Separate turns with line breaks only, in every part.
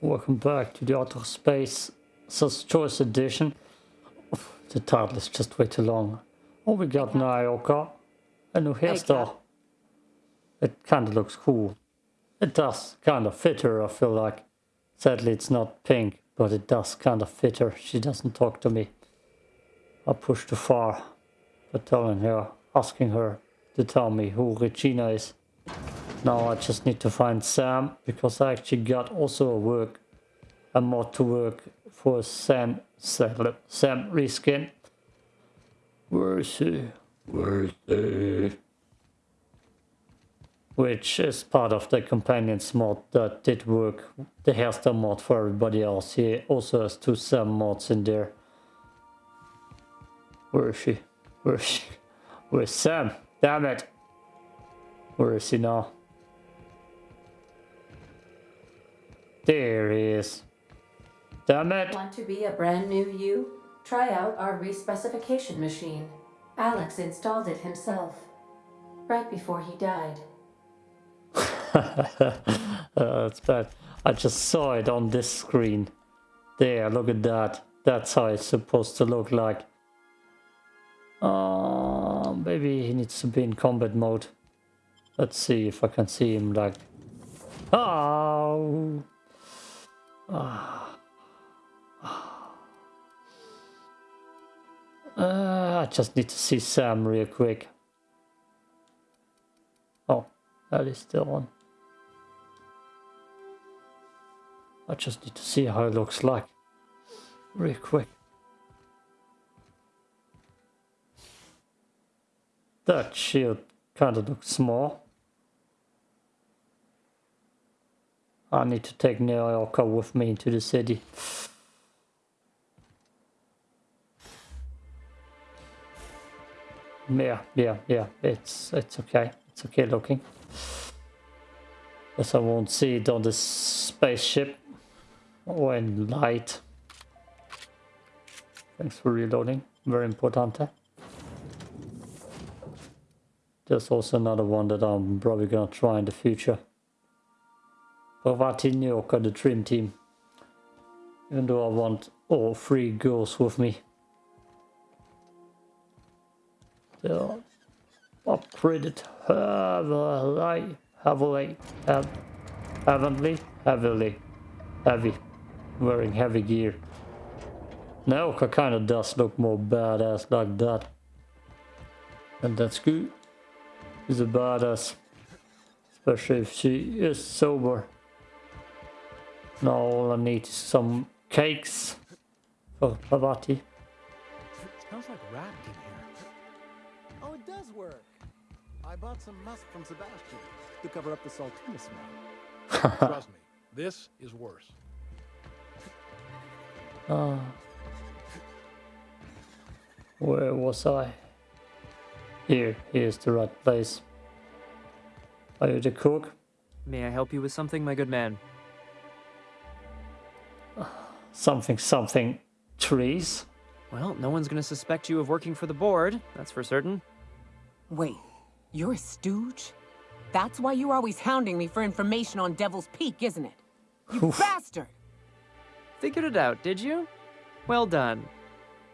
Welcome back to the Outer Space Sus Choice Edition. The title is just way too long. Oh, we got Nyoka, a new hairstyle. It kind of looks cool. It does kind of fit her, I feel like. Sadly, it's not pink, but it does kind of fit her. She doesn't talk to me. I pushed too far by telling her, asking her to tell me who Regina is. Now I just need to find Sam, because I actually got also a work, a mod to work for Sam, Sam, Sam reskin. Where is he? Where is he? Which is part of the companions mod that did work, the hairstyle mod for everybody else. He also has two Sam mods in there. Where is she? Where is she? Where's Sam? Damn it! Where is he now? There he is. Damn it!
Want to be a brand new you? Try out our respecification machine. Alex installed it himself. Right before he died.
uh, that's bad. I just saw it on this screen. There, look at that. That's how it's supposed to look like. Uh, maybe he needs to be in combat mode. Let's see if I can see him like... Oh! Ah. Uh, I just need to see Sam real quick. Oh, that is still on. I just need to see how it looks like. Real quick. That shield kind of looks small. I need to take Nyoka with me into the city. Yeah, yeah, yeah, it's it's okay. It's okay looking. Guess I won't see it on the spaceship or in light. Thanks for reloading. Very important. Eh? There's also another one that I'm probably gonna try in the future. Parvati Nyoka, the Dream Team. Even though I want all three girls with me. They are upgraded heavily, heavily, heavily, heavily, heavy, wearing heavy gear. Nyoka kinda does look more badass like that. And that's good. She's a badass. Especially if she is sober. Now all I need is some cakes for Parvati.
It smells like rat in here. Oh, it does work. I bought some musk from Sebastian to cover up the saltuna smell. Trust me, this is worse.
Ah. Where was I? Here, here's the right place. Are you the cook?
May I help you with something, my good man?
Something, something, trees?
Well, no one's gonna suspect you of working for the board, that's for certain.
Wait, you're a stooge? That's why you're always hounding me for information on Devil's Peak, isn't it? You
Oof.
bastard!
Figured it out, did you? Well done.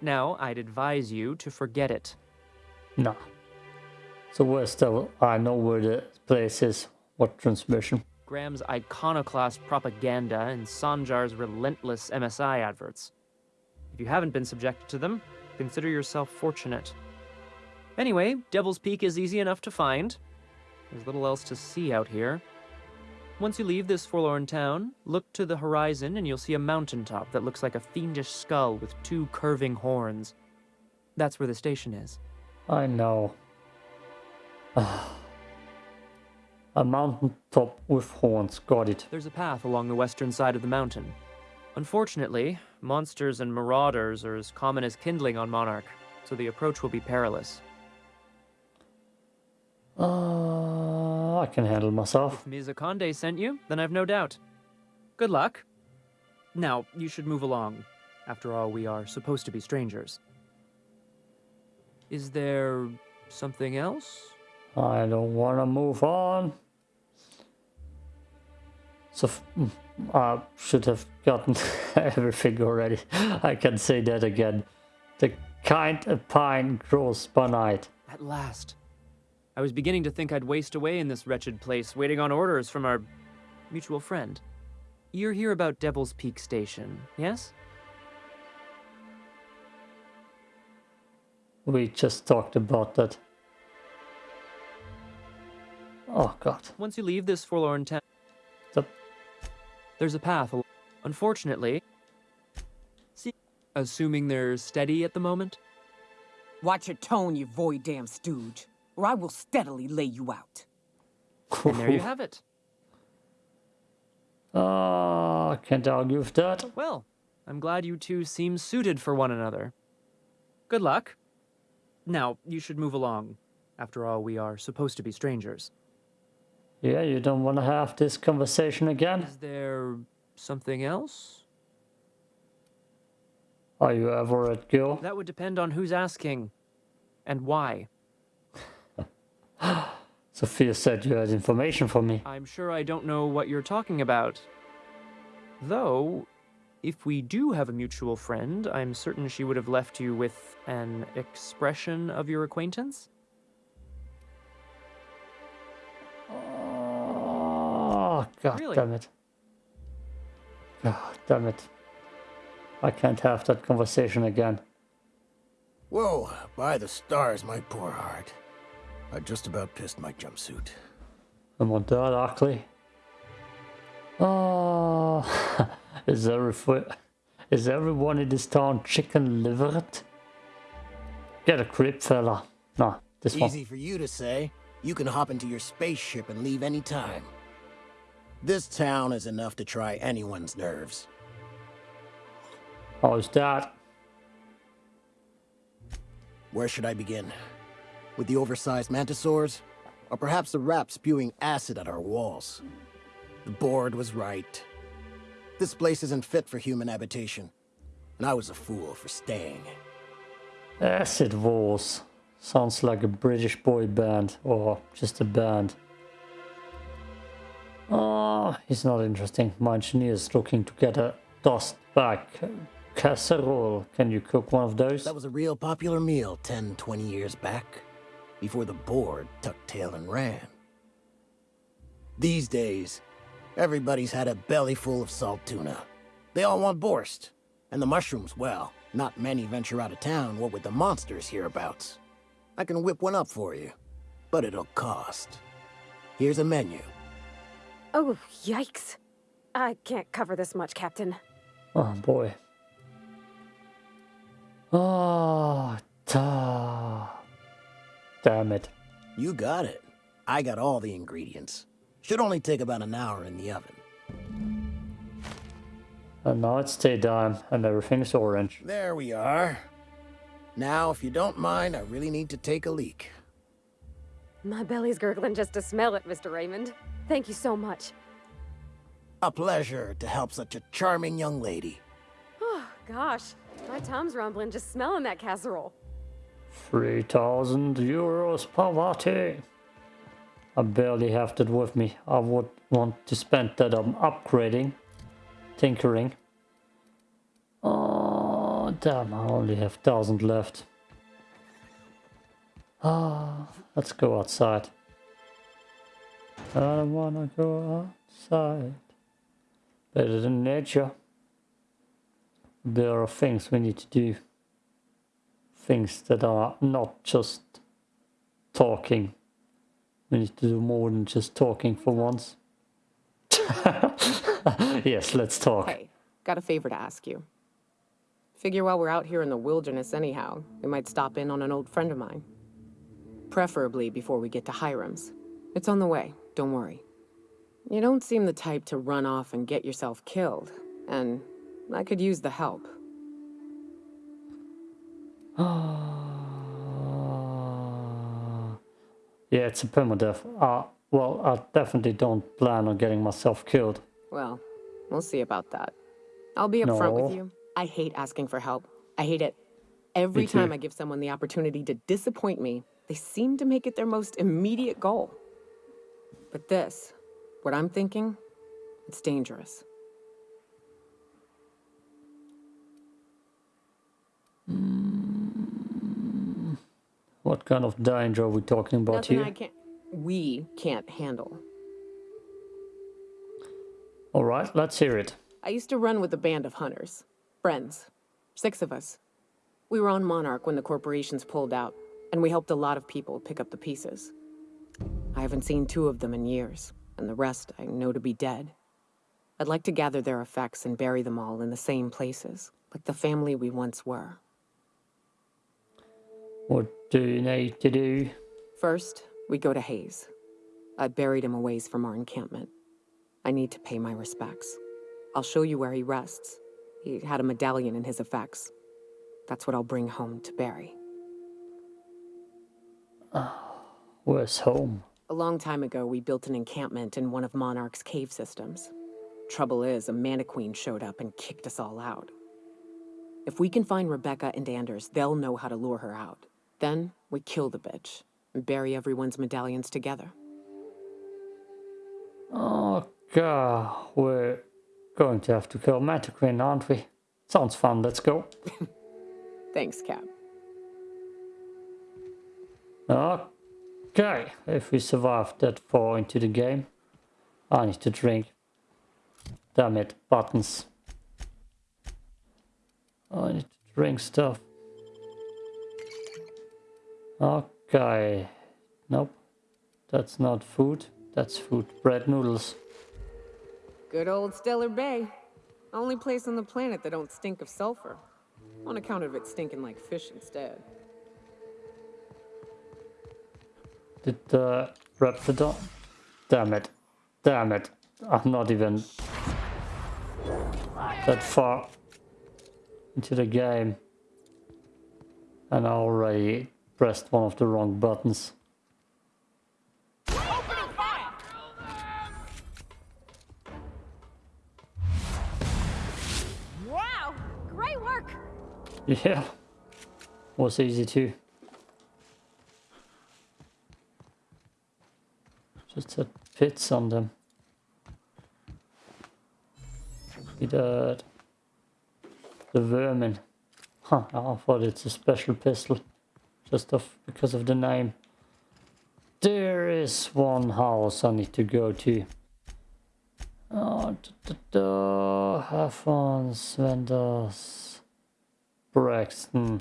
Now, I'd advise you to forget it.
No. So where's the... I know where the place is. What transmission?
Graham's iconoclast propaganda and Sanjar's relentless MSI adverts. If you haven't been subjected to them, consider yourself fortunate. Anyway, Devil's Peak is easy enough to find. There's little else to see out here. Once you leave this forlorn town, look to the horizon and you'll see a mountaintop that looks like a fiendish skull with two curving horns. That's where the station is.
I know. Ah. A mountain top with horns. Got it.
There's a path along the western side of the mountain. Unfortunately, monsters and marauders are as common as kindling on Monarch, so the approach will be perilous.
Uh, I can handle myself.
If Ms. Akande sent you, then I've no doubt. Good luck. Now, you should move along. After all, we are supposed to be strangers. Is there something else?
I don't want to move on. So mm, I should have gotten everything already. I can say that again. The kind of pine grows by night.
At last. I was beginning to think I'd waste away in this wretched place, waiting on orders from our mutual friend. You're here about Devil's Peak Station, yes?
We just talked about that. Oh god.
Once you leave this forlorn town, there's a path. Unfortunately, see, assuming they're steady at the moment,
Watch your tone, you void damn stooge, or I will steadily lay you out.
and there you have it.
Ah, I can't argue with that.
Well, I'm glad you two seem suited for one another. Good luck. Now, you should move along. After all, we are supposed to be strangers.
Yeah, you don't want to have this conversation again?
Is there something else?
Are you ever at Gil?
That would depend on who's asking and why.
Sophia said you had information for me.
I'm sure I don't know what you're talking about. Though, if we do have a mutual friend, I'm certain she would have left you with an expression of your acquaintance.
Oh, god
Really?
damn it. God damn it. I can't have that conversation again.
Whoa, by the stars, my poor heart. I just about pissed my jumpsuit.
I'm on that ah, ugly. Oh, is every is everyone in this town chicken livered? Get a grip, fella. Nah, this one.
Easy for you to say. You can hop into your spaceship and leave any time. This town is enough to try anyone's nerves.
Oh, How's that?
Where should I begin? With the oversized mantisaurs? Or perhaps the rap spewing acid at our walls? The board was right. This place isn't fit for human habitation. And I was a fool for staying.
Acid Walls. Sounds like a British boy band or just a band. Oh, it's not interesting. My engineer is looking to get a dust back casserole. Can you cook one of those?
That was a real popular meal 10, 20 years back, before the board tucked tail and ran. These days, everybody's had a belly full of salt tuna. They all want borscht. And the mushrooms, well, not many venture out of town, what with the monsters hereabouts. I can whip one up for you, but it'll cost. Here's a menu.
Oh, yikes. I can't cover this much, Captain.
Oh boy. Oh, ta. Damn it.
You got it. I got all the ingredients. Should only take about an hour in the oven.
Uh, and now it's daytime and everything is orange.
There we are. Now, if you don't mind, I really need to take a leak.
My belly's gurgling just to smell it, Mr. Raymond. Thank you so much.
A pleasure to help such a charming young lady.
Oh, gosh. My tum's rumbling just smelling that casserole.
3000 euros poverty. I barely have that with me. I would want to spend that on upgrading, tinkering. Oh, damn, I only have 1000 left. Ah, let's go outside. I don't wanna go outside. Better than nature. There are things we need to do things that are not just talking. We need to do more than just talking for once. yes, let's talk.
Hey, got a favor to ask you. Figure while we're out here in the wilderness anyhow, we might stop in on an old friend of mine. Preferably before we get to Hiram's. It's on the way, don't worry. You don't seem the type to run off and get yourself killed, and I could use the help.
yeah, it's a permadeath. Uh, well, I definitely don't plan on getting myself killed.
Well, we'll see about that. I'll be upfront
No.
with you. I hate asking for help. I hate it. Every time I give someone the opportunity to disappoint me, they seem to make it their most immediate goal. But this, what I'm thinking, It's dangerous. Hmm.
What kind of danger are we talking about
Nothing
here?
I can't. We can't handle.
All right, let's hear it.
I used to run with a band of hunters. Friends. Six of us. We were on Monarch when the corporations pulled out, and we helped a lot of people pick up the pieces. I haven't seen two of them in years, and the rest I know to be dead. I'd like to gather their effects and bury them all in the same places, like the family we once were.
What do you need to do?
First, we go to Hayes. I buried him a ways from our encampment. I need to pay my respects. I'll show you where he rests. He had a medallion in his effects. That's what I'll bring home to Barry. Ah.
Where's home?
A long time ago, we built an encampment in one of Monarch's cave systems. Trouble is, a mantiqueen showed up and kicked us all out. If we can find Rebecca and Anders, they'll know how to lure her out. Then, we kill the bitch and bury everyone's medallions together.
Oh, God. we're going to have to kill Mana Mantiqueen, aren't we? Sounds fun, let's go.
Thanks, Cap.
Okay, if we survive that far into the game, I need to drink. Damn it, buttons. I need to drink stuff. Okay, nope, that's not food, that's food. Bread noodles.
Good old Stellar Bay. Only place on the planet that don't stink of sulfur. On account of it stinking like fish instead.
Did the Raptidon? Damn it. Damn it. I'm not even that far into the game. And I already pressed one of the wrong buttons.
Wow! Great work!
Yeah. Was easy too. Just had pits on them. Be that. The vermin. Huh, I thought it's a special pistol. Just of because of the name. There is one house I need to go to. Oh, da, da, da. Havens, vendors. Braxton.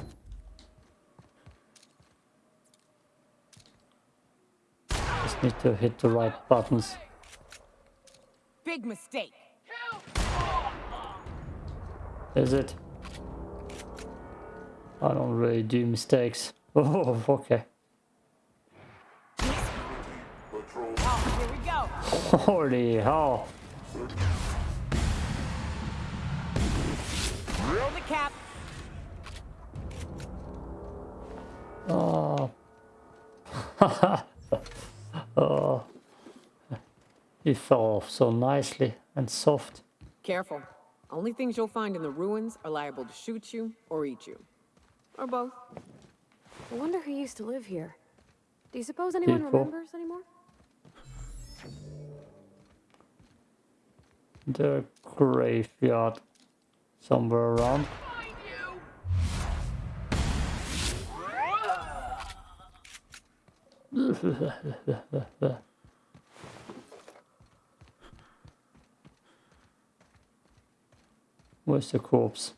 Need to hit the right buttons.
Big mistake.
Is it? I don't really do mistakes. Oh, okay.
Oh, here we go.
Holy hell.
Roll the cap.
Oh. oh. He fell off so nicely and soft.
Careful. Only things you'll find in the ruins are liable to shoot you or eat you. Or both.
I wonder who used to live here. Do you suppose anyone
People.
remembers anymore?
The graveyard somewhere around. Where's the corpse?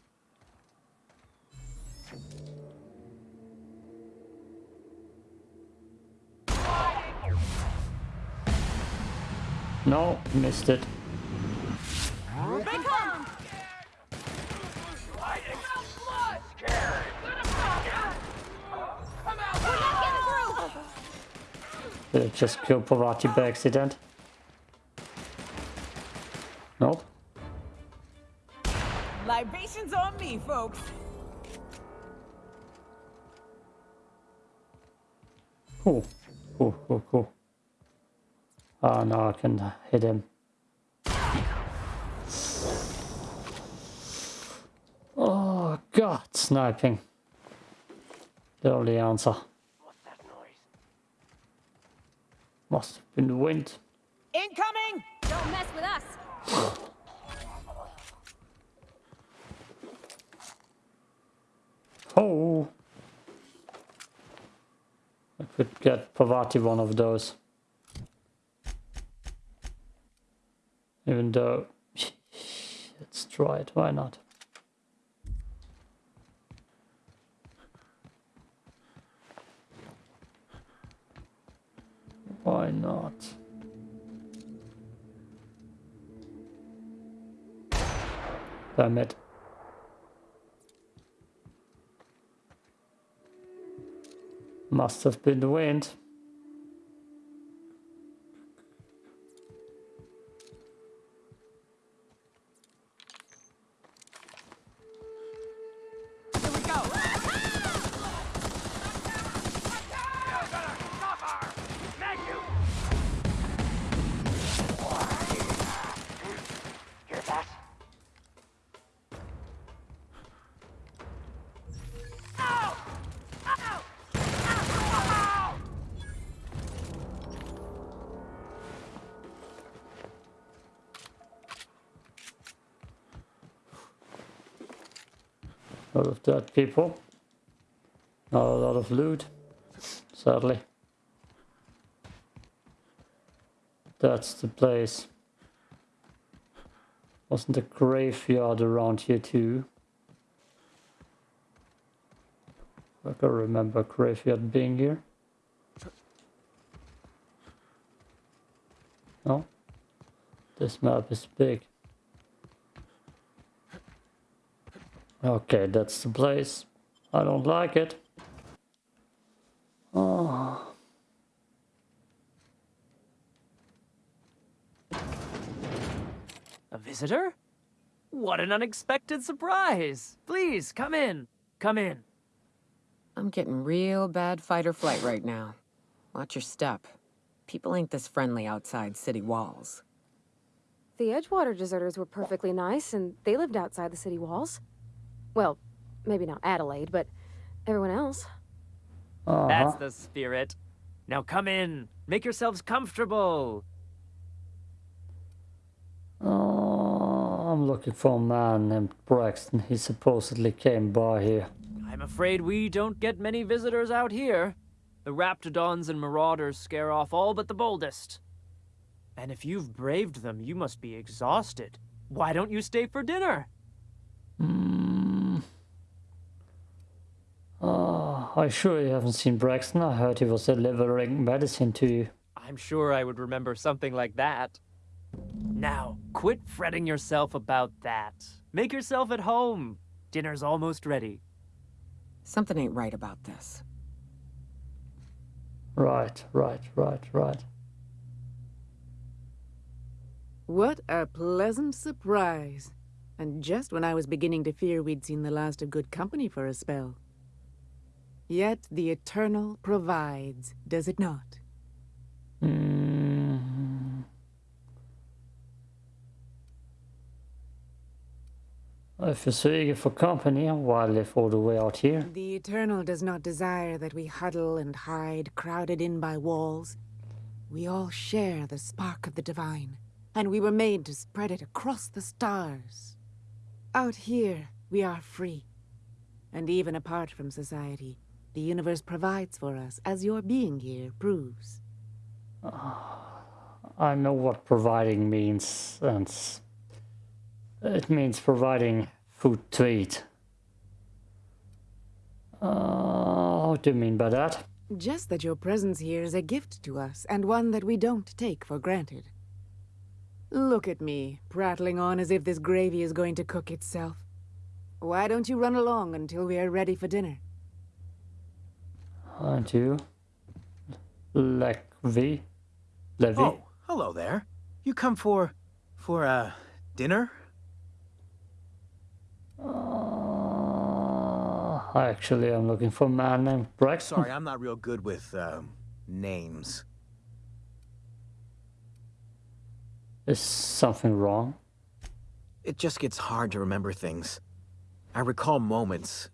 No, missed it. Did it just kill Parvati by accident? Nope.
Libations on me, folks.
Cool. Cool, cool, cool. Oh, no, I can hit him. Oh, God, sniping. The only answer.
What's that noise?
Must have been the wind.
Incoming!
Don't mess with us!
Oh! I could get Parvati one of those. Even though... Let's try it, why not? Why not? Damn it. Must have been the wind. Lot of dead people. Not a lot of loot, sadly. That's the place. Wasn't a graveyard around here too? I can remember graveyard being here. No? This map is big. Okay, that's the place. I don't like it. Oh.
A visitor? What an unexpected surprise! Please, come in. Come in.
I'm getting real bad fight or flight right now. Watch your step. People ain't this friendly outside city walls.
The Edgewater deserters were perfectly nice, and they lived outside the city walls. Well, maybe not Adelaide, but everyone else.
Uh-huh.
That's the spirit. Now come in. Make yourselves comfortable.
Oh, I'm looking for a man named Braxton. He supposedly came by here.
I'm afraid we don't get many visitors out here. The Raptidons and Marauders scare off all but the boldest. And if you've braved them, you must be exhausted. Why don't you stay for dinner?
Hmm. Oh, I sure you haven't seen Braxton. I heard he was delivering medicine to you.
I'm sure I would remember something like that. Now, quit fretting yourself about that. Make yourself at home. Dinner's almost ready.
Something ain't right about this.
Right, right, right, right.
What a pleasant surprise. And just when I was beginning to fear we'd seen the last of good company for a spell. Yet the Eternal provides, does it not?
Mm. If you're so eager for company, why live all the way out here?
The Eternal does not desire that we huddle and hide, crowded in by walls. We all share the spark of the divine, and we were made to spread it across the stars. Out here, we are free. And even apart from society, the universe provides for us, as your being here proves.
I know what providing means, and it means providing food to eat. Uh, what do you mean by that?
Just that your presence here is a gift to us, and one that we don't take for granted. Look at me, prattling on as if this gravy is going to cook itself. Why don't you run along until we are ready for dinner?
Aren't you? Lekvi? Levi?
Oh, hello there. You come for... for, uh, dinner?
Uh, actually, I'm looking for a man named Braxton.
Sorry, I'm not real good with, um, names.
Is something wrong?
It just gets hard to remember things. I recall moments,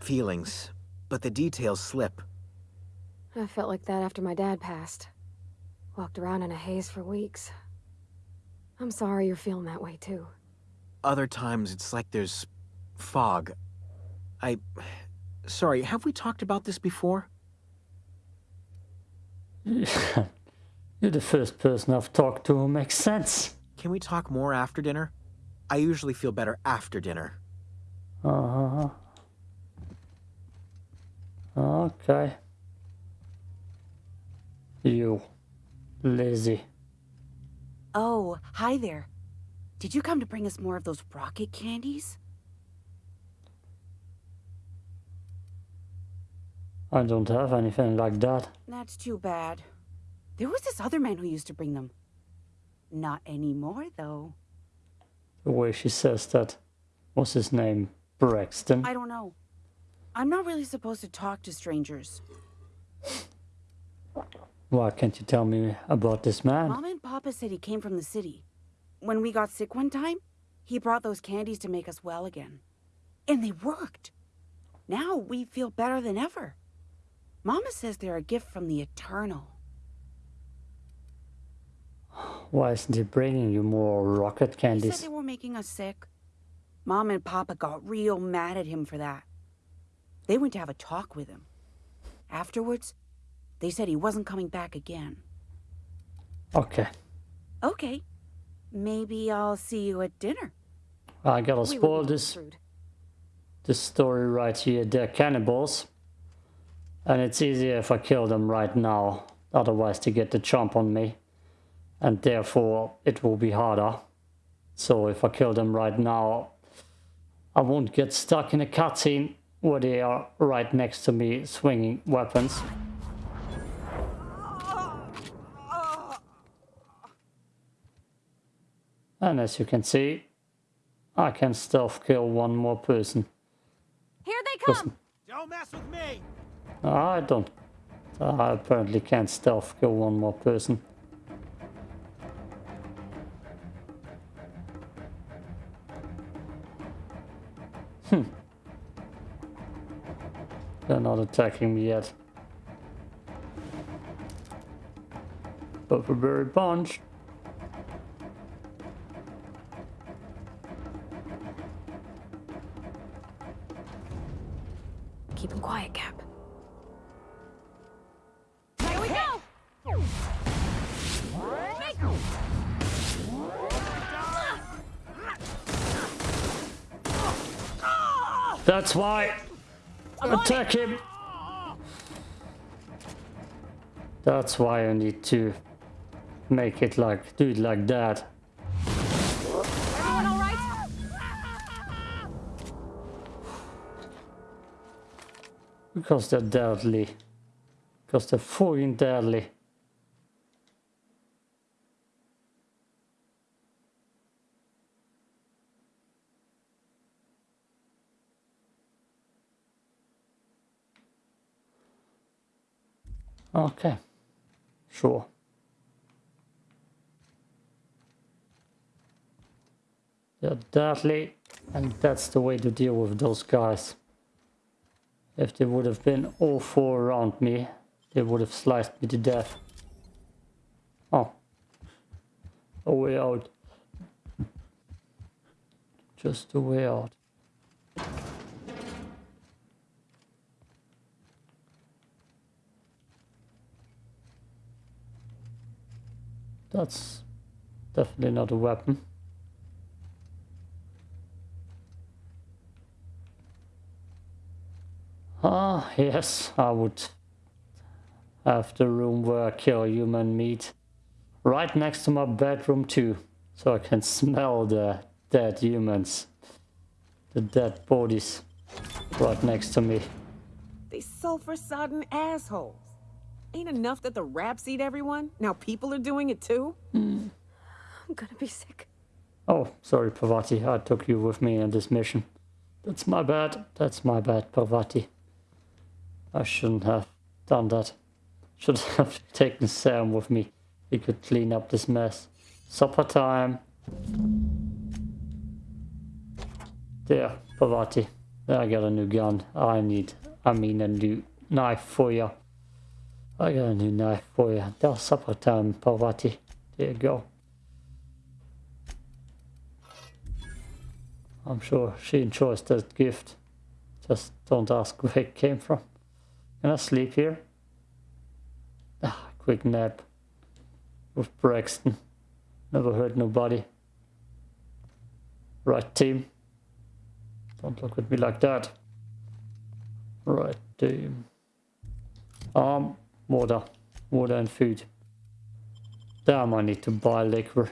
feelings, but the details slip.
I felt like that after my dad passed. Walked around in a haze for weeks. I'm sorry you're feeling that way too.
Other times it's like there's fog. I... Sorry, have we talked about this before?
You're the first person I've talked to who makes sense.
Can we talk more after dinner? I usually feel better after dinner.
Uh-huh. Okay. You. Lazy.
Oh, hi there. Did you come to bring us more of those rocket candies?
I don't have anything like that.
That's too bad. There was this other man who used to bring them. Not anymore, though.
The way she says that. What's his name? Braxton?
I don't know. I'm not really supposed to talk to strangers.
Why can't you tell me about this man?
Mom and Papa said he came from the city. When we got sick one time, he brought those candies to make us well again. And they worked. Now we feel better than ever. Mama says they're a gift from the Eternal.
Why isn't he bringing you more rocket candies?
He said they were making us sick. Mom and Papa got real mad at him for that. They went to have a talk with him. Afterwards, they said he wasn't coming back again.
Okay.
Okay. Maybe I'll see you at dinner.
I gotta spoil this this story right here. They're cannibals. And it's easier if I kill them right now. Otherwise they get the chomp on me. And therefore it will be harder. So if I kill them right now, I won't get stuck in a cutscene where they are right next to me swinging weapons. And as you can see, I can stealth kill one more person.
Here they
Just-
come!
Don't mess with me!
I don't. I apparently can't stealth kill one more person. Hmm. They're not attacking me yet. But for very punch.
Keep him quiet, Cap.
Here we go!
That's why. Attack him. That's why I need to make it like do it like that. Because they're deadly. Because they're fucking deadly. Okay. Sure. They're deadly, and that's the way to deal with those guys. If they would have been all four around me, they would have sliced me to death. Oh. A way out. Just a way out. That's definitely not a weapon. Ah, yes, I would have the room where I kill human meat right next to my bedroom too, so I can smell the dead humans, the dead bodies right next to me.
They sulfur-sodden assholes. Ain't enough that the raps eat everyone? Now people are doing it too? Hmm.
I'm gonna be sick.
Oh, sorry, Parvati, I took you with me on this mission. That's my bad, that's my bad, Parvati. I shouldn't have done that. Should have taken Sam with me. He could clean up this mess. Supper time. There, Parvati. I got a new gun. I need, I mean a new knife for you. I got a new knife for you. That's supper time, Parvati. There you go. I'm sure she enjoys that gift. Just don't ask where it came from. Can I sleep here? Ah, quick nap with Braxton. Never hurt nobody. Right, team. Don't look at me like that. Right, team. Um, water. Water and food. Damn, I need to buy liquor.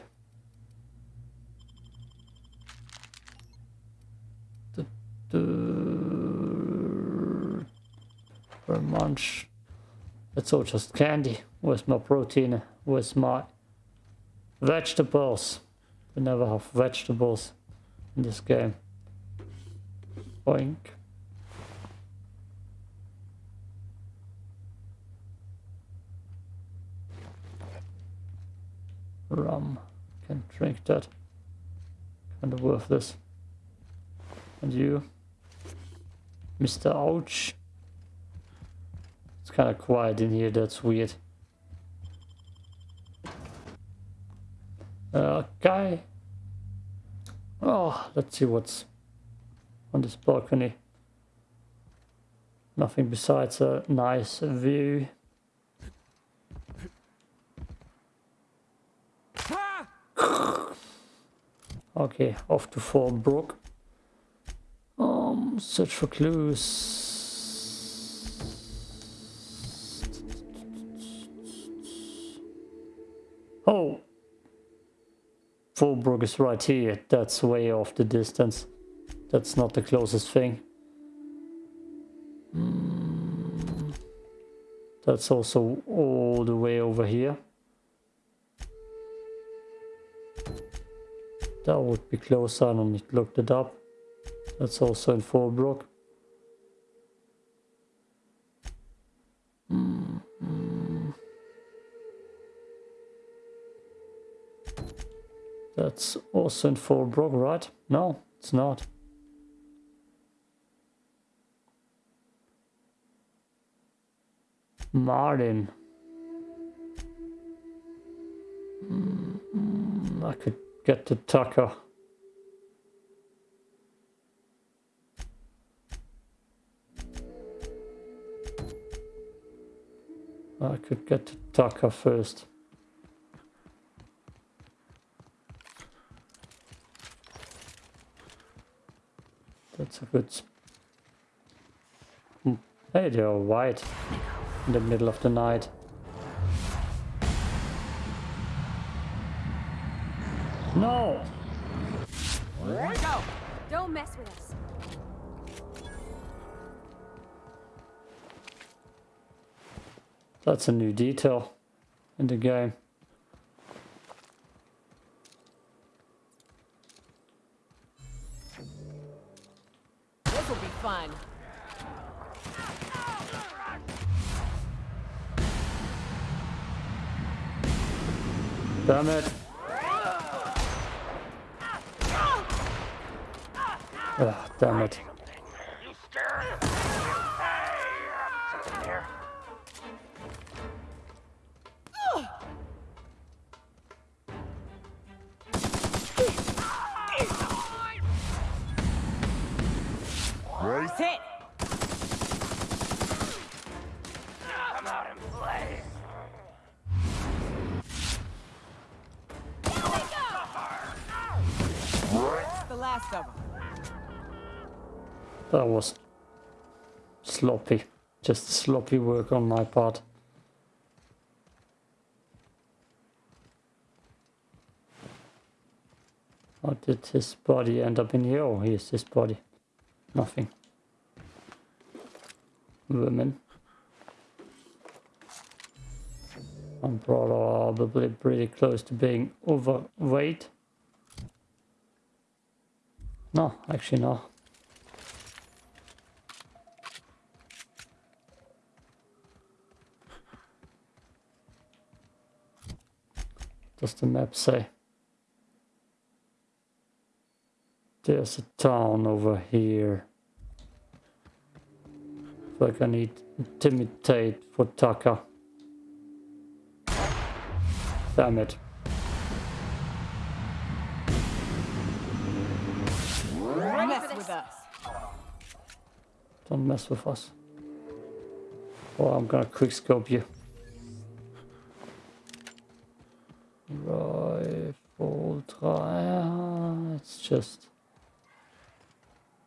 Per munch. It's all just candy. Where's my protein? Where's my vegetables? We never have vegetables in this game. Boink. Rum. Can drink that. Kind of worth this. And you? Mr. Ouch. It's kind of quiet in here, that's weird. Uh, okay. Oh, let's see what's on this balcony. Nothing besides a nice view. Okay, off to Fallbrook. Um, search for clues. Oh! Fallbrook is right here. That's way off the distance. That's not the closest thing. Mm. That's also all the way over here. That would be closer, I don't need to look it up. That's also in -hmm. That's also in Fallbrook, right? No, it's not. Martin. Mm. I could get to Tucker. I could get to Tucker first. That's a good... Hmm. Hey, they're white in the middle of the night. No!
Go! Don't mess with us.
That's a new detail in the game.
This will be fun.
Damn it. Ah, damn it. Sloppy work on my part. How did his body end up in here? Oh, here's his body. Nothing. Women. I'm probably pretty close to being overweight. No, actually no. Does the map say? There's a town over here. Like I need intimidate for Taka. Damn it.
mess with us.
Don't mess with us. Or I'm gonna quickscope you. Rifle try. It's just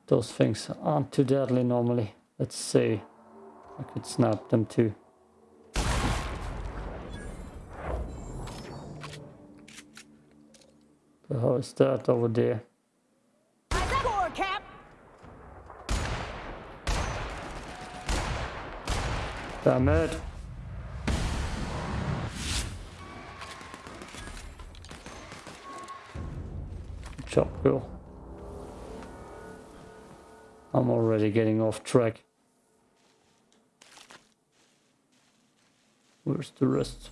those things aren't too deadly normally. Let's see. I could snap them too. The hell is that over there?
Score, Cap!
Damn it! Good girl. I'm already getting off track. Where's the rest?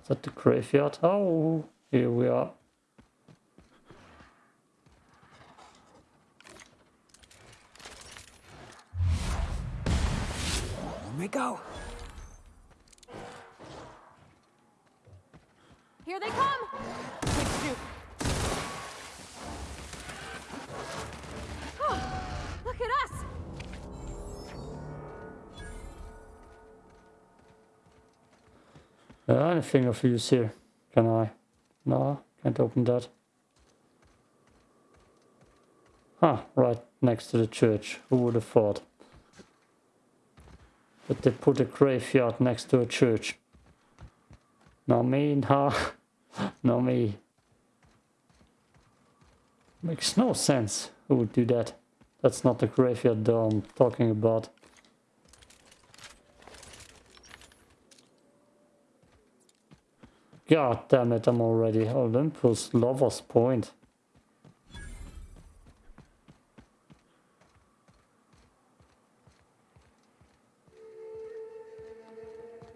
Is that the graveyard? Oh, here we are.
Let me go.
Here they come! Oh, look at us!
Uh, anything of use here? Can I? No, can't open that. Huh, right next to the church. Who would have thought? But they put a graveyard next to a church. Not me, nah. Not me. Makes no sense. Who would do that? That's not the graveyard though I'm talking about. God damn it, I'm already Olympus Lover's Point.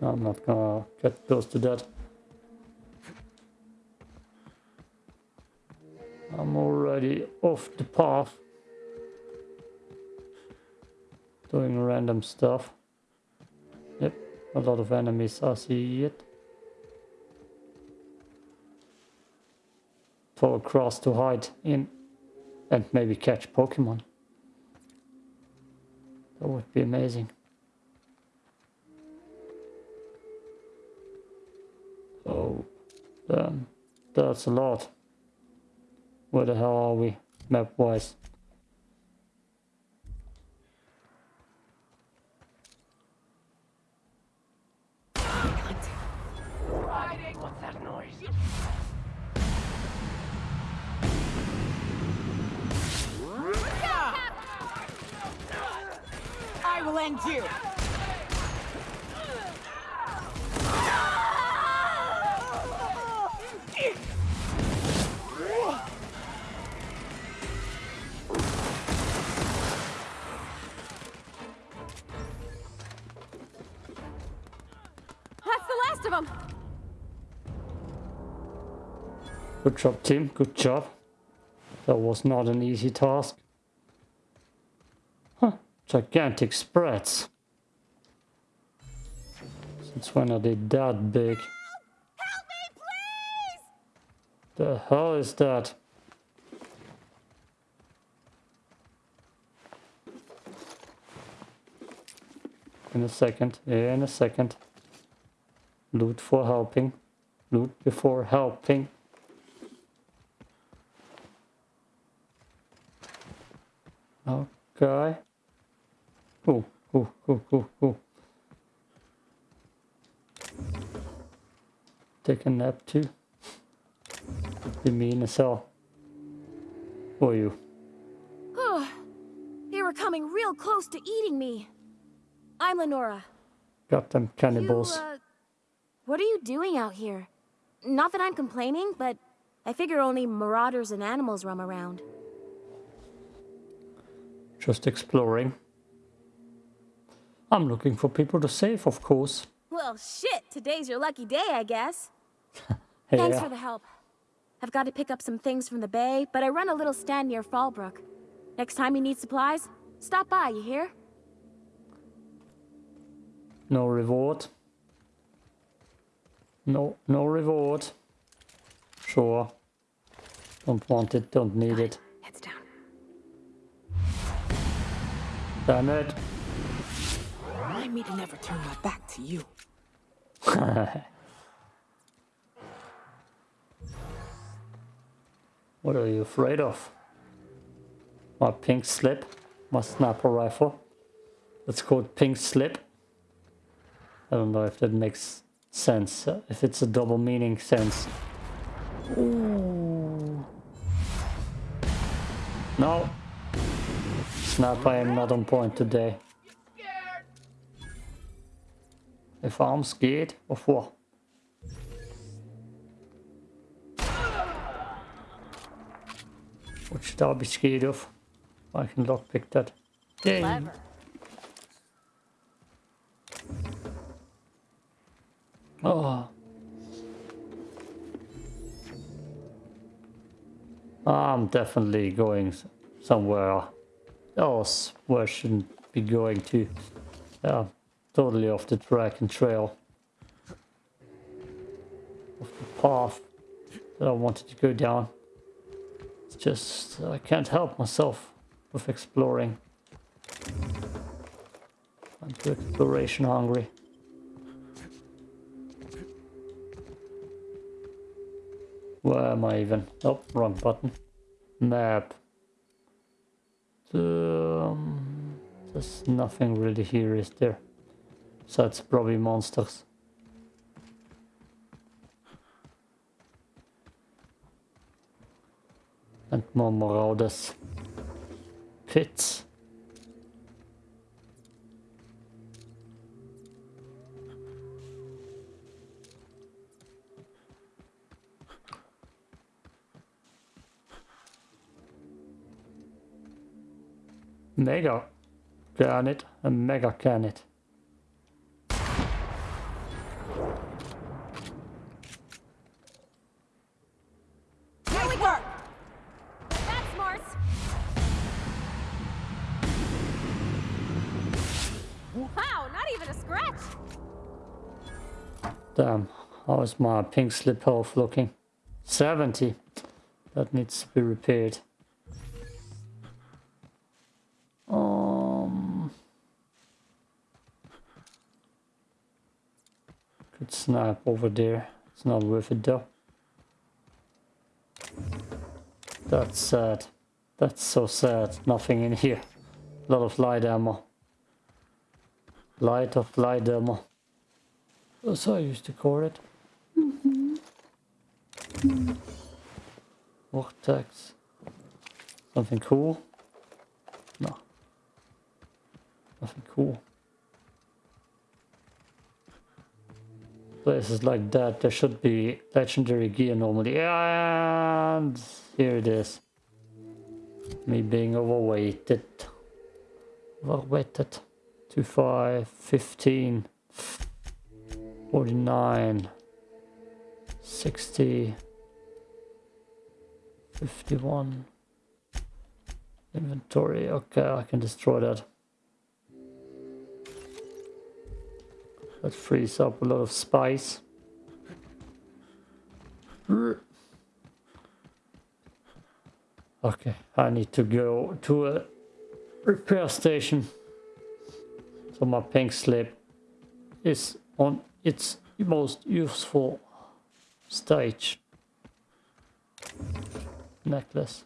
I'm not gonna get close to that. I'm already off the path. Doing random stuff. Yep, a lot of enemies I see it. Fall across to hide in and maybe catch Pokemon. That would be amazing. Damn. That's a lot. Where the hell are we, map-wise?
Will end you.
Of them!
Good job, team. Good job. That was not an easy task. Huh. Gigantic sprats. Since when are they that big?
Help me, please!
The hell is that? In a second, in a second. Loot for helping. Loot before helping. Okay. Oh, oh, oh, oh, oh. Take a nap too. Be mean as hell. Are you?
they were coming real close to eating me. I'm Lenora.
Got them cannibals.
You, uh, what are you doing out here? Not that I'm complaining, but I figure only marauders and animals roam around.
Just exploring. I'm looking for people to save, of course.
Well, shit, today's your lucky day, I guess.
Hey,
Thanks
yeah.
for the help. I've got to pick up some things from the bay, but I run a little stand near Fallbrook. Next time you need supplies, stop by, you hear?
No reward. No, no reward. Sure. Don't want it, don't need it.
Heads down.
Damn it.
Remind me to never turn my back to you.
what are you afraid of? My pink slip? My sniper rifle? It's called pink slip. I don't know if that makes sense. If it's a double meaning sense. Ooh. No. Sniper, I am not on point today. If I'm scared of what? What should I be scared of? I can lockpick that. Yay.
Oh.
oh. I'm definitely going somewhere else where I shouldn't be going to. Yeah, totally off the track and trail. Off the path that I wanted to go down. It's just, I can't help myself with exploring. I'm too exploration hungry. Where am I even? Oh, wrong button. Map. Um, there's nothing really here, is there? So it's probably monsters. And more marauders. Pits. Mega Garnet and Mega Garnet.
Here we go. That's Mars. Wow, not even a scratch.
Damn, how is my pink slip off looking? 70. That needs to be repaired. Um, snap over there. It's not worth it though. That's sad. That's so sad. Nothing in here. A lot of light ammo. Light of light ammo. That's how I used to call it. Mm-hmm. Vortex. Something cool? No. Nothing cool. Places like that, there should be legendary gear normally. And here it is. Me being overweighted. Overweighted. 2, 5, 15. 49 60 51 inventory okay I can destroy that that frees up a lot of spice okay I need to go to a repair station so my pink slip is on its most useful stage. Necklace.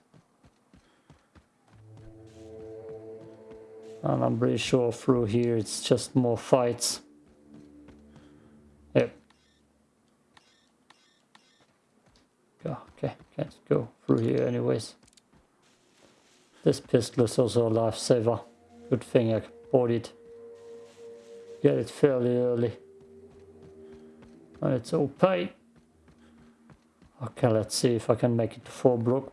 And I'm pretty sure through here it's just more fights. Go, okay, can't go through here anyways. This pistol is also a lifesaver. Good thing I bought it. Get it fairly early. And it's OP. Okay, let's see if I can make it to Fallbrook.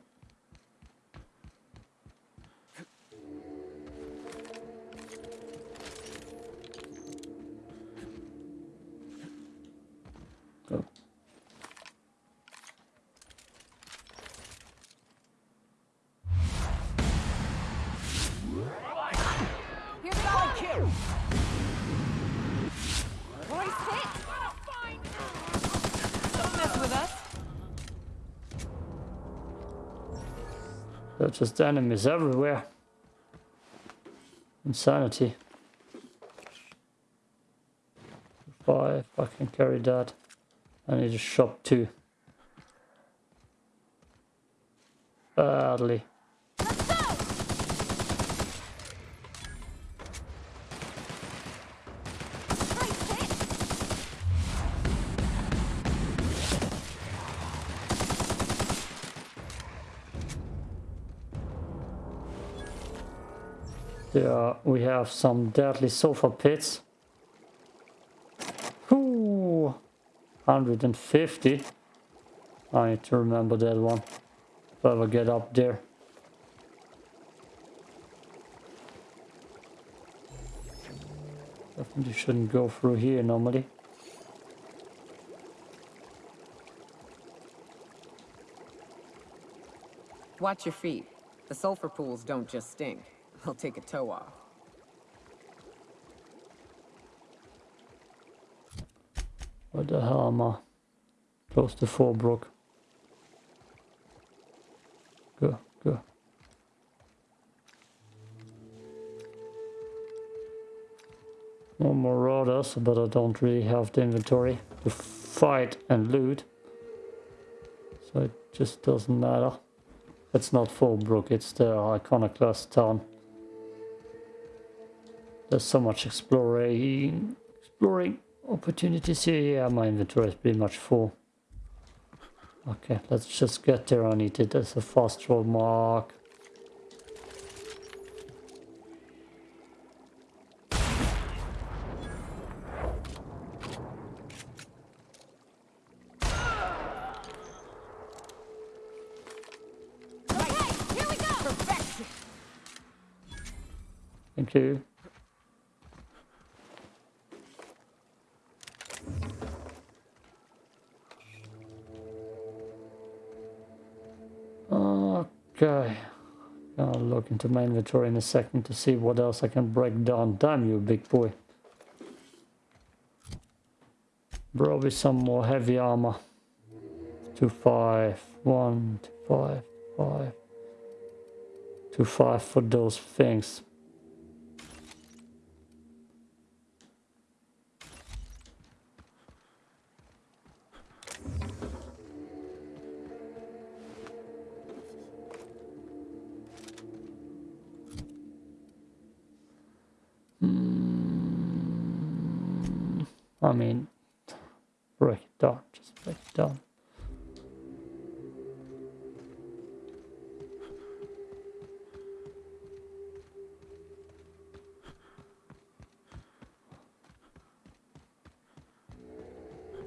They're just enemies everywhere. Insanity. If I, if I can carry that. I need a shop too. Badly. There we have some deadly sulfur pits. Ooh, 150. I need to remember that one. If I ever get up there. Definitely shouldn't go through here normally.
Watch your feet. The sulfur pools don't just stink. They'll take a toe off.
Where the hell am I? Close to Fallbrook. Go, go. More marauders, but I don't really have the inventory to fight and loot. So it just doesn't matter. It's not Fallbrook, it's the Iconoclast town. There's so much exploring, exploring opportunities here. Yeah, my inventory is pretty much full. Okay, let's just get there. I need it as a fast roll mark. Thank you. Look into my inventory in a second to see what else I can break down. Damn you, big boy. Probably some more heavy armor. Two five, one, two five, five. Two five for those things. I mean, break it down, just break it down.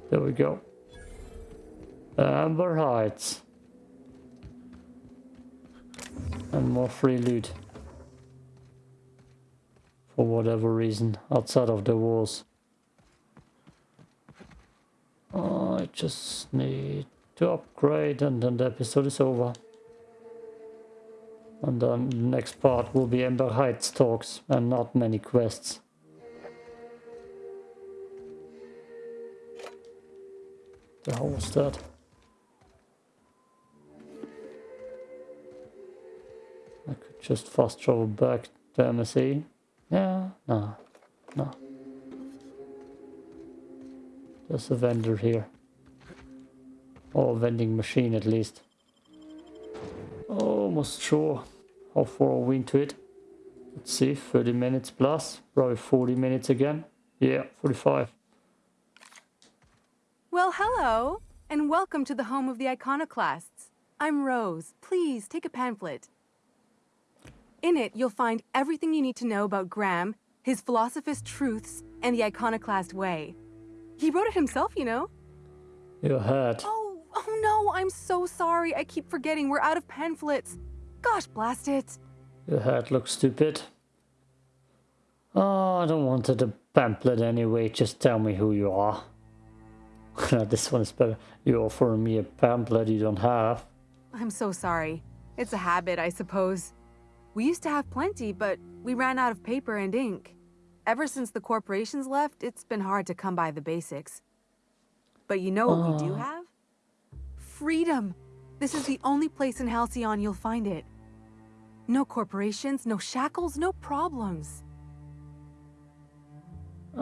There we go. Amber Heights. And more free loot. For whatever reason, outside of the walls. I just need to upgrade and then the episode is over. And then the next part will be Amber Heights talks and not many quests. The hell was that? I could just fast travel back to MSE. Yeah, no, no. There's a vendor here. Or a vending machine at least. Almost sure. How far are we into it? Let's see, 30 minutes plus. Probably 40 minutes again. Yeah, 45.
Well, hello, and welcome to the home of the Iconoclasts. I'm Rose. Please take a pamphlet. In it, you'll find everything you need to know about Graham, his Philosophist truths, and the Iconoclast way. He wrote it himself, you know.
Your hat.
Oh, oh no, I'm so sorry. I keep forgetting we're out of pamphlets. Gosh, blast it.
Your hat looks stupid. Oh, I don't want a pamphlet anyway. Just tell me who you are. this one is better. You're offering me a pamphlet you don't have.
I'm so sorry. It's a habit, I suppose. We used to have plenty, but we ran out of paper and ink. Ever since the corporations left, it's been hard to come by the basics. But you know what we do ah. have? Freedom! This is the only place in Halcyon you'll find it. No corporations, no shackles, no problems.
Uh,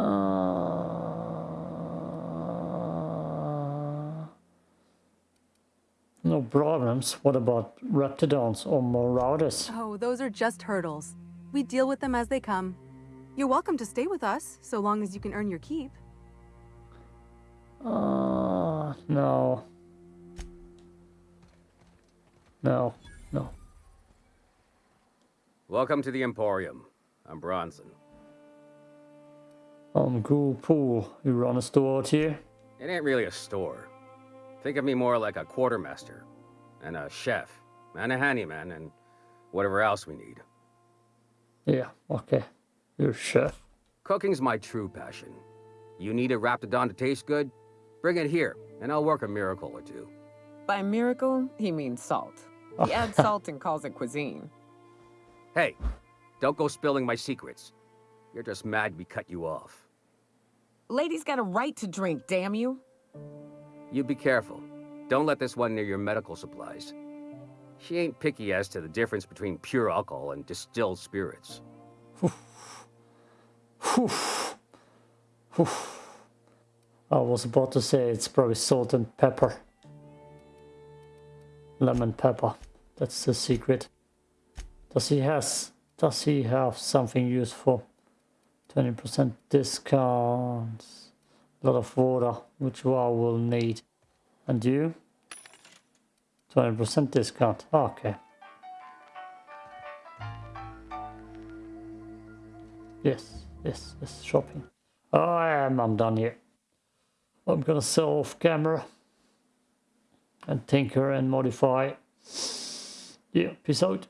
no problems. What about Raptidons or Marauders?
Oh, those are just hurdles. We deal with them as they come. You're welcome to stay with us, so long as you can earn your keep.
Uh, no. No, no.
Welcome to the Emporium. I'm Bronson.
I'm Ghoul Pool. You run a store out here?
It ain't really a store. Think of me more like a quartermaster, and a chef, and a handyman, and whatever else we need.
Yeah, okay. You're a chef.
Cooking's my true passion. You need a Raptidon to taste good? Bring it here, and I'll work a miracle or two.
By miracle, he means salt. He adds salt and calls it cuisine.
Hey, don't go spilling my secrets. You're just mad we cut you off.
Lady's got a right to drink, damn you.
You be careful. Don't let this one near your medical supplies. She ain't picky as to the difference between pure alcohol and distilled spirits.
I was about to say it's probably salt and pepper. Lemon pepper. That's the secret. Does he has does he have something useful? 20% discounts. A lot of water, which I will need. And you? 20% discount. Okay. Yes, yes, yes, shopping. I am, I'm done here. I'm gonna sell off camera and tinker and modify. Yeah, peace out.